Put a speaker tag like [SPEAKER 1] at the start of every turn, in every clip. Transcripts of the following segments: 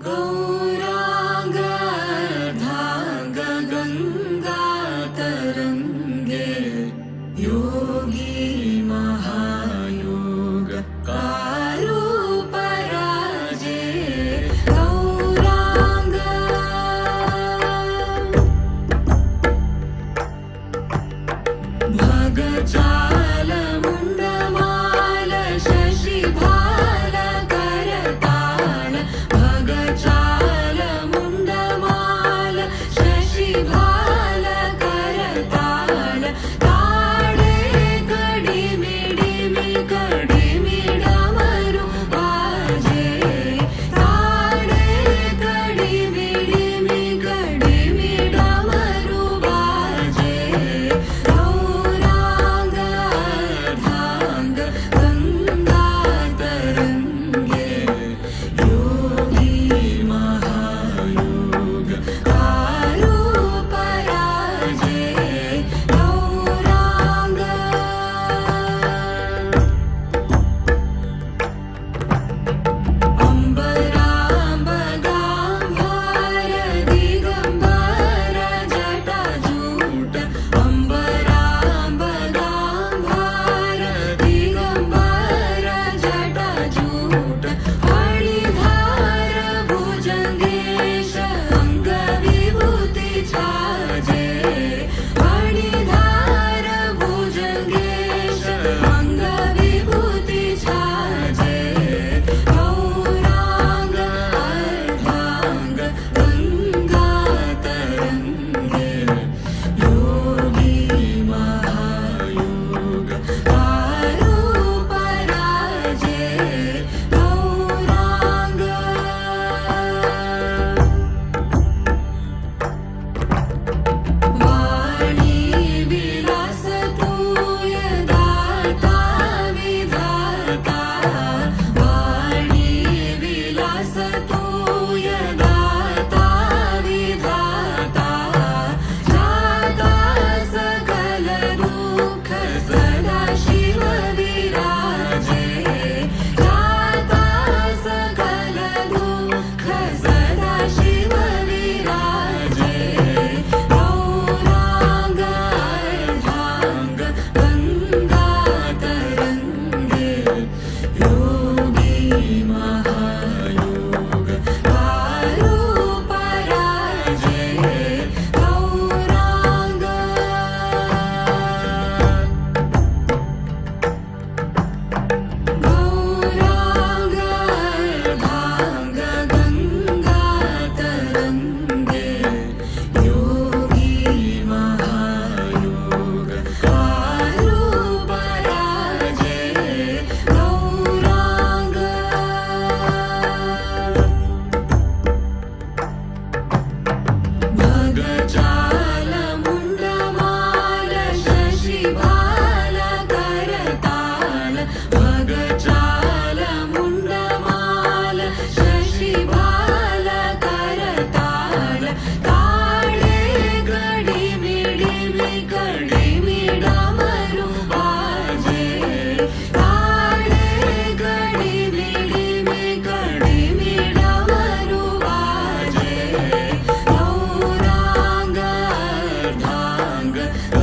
[SPEAKER 1] Go. younger.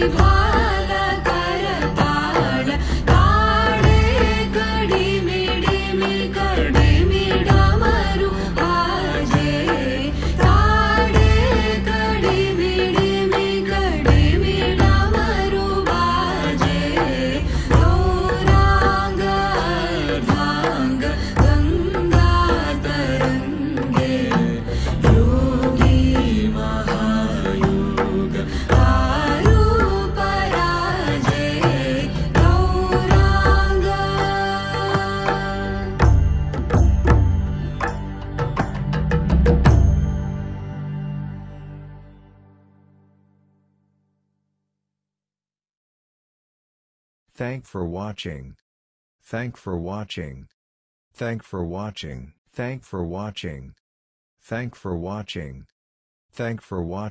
[SPEAKER 1] Bye.
[SPEAKER 2] Thank for watching. Thank for watching. Thank for watching. Thank for watching. Thank for watching. Thank for watching.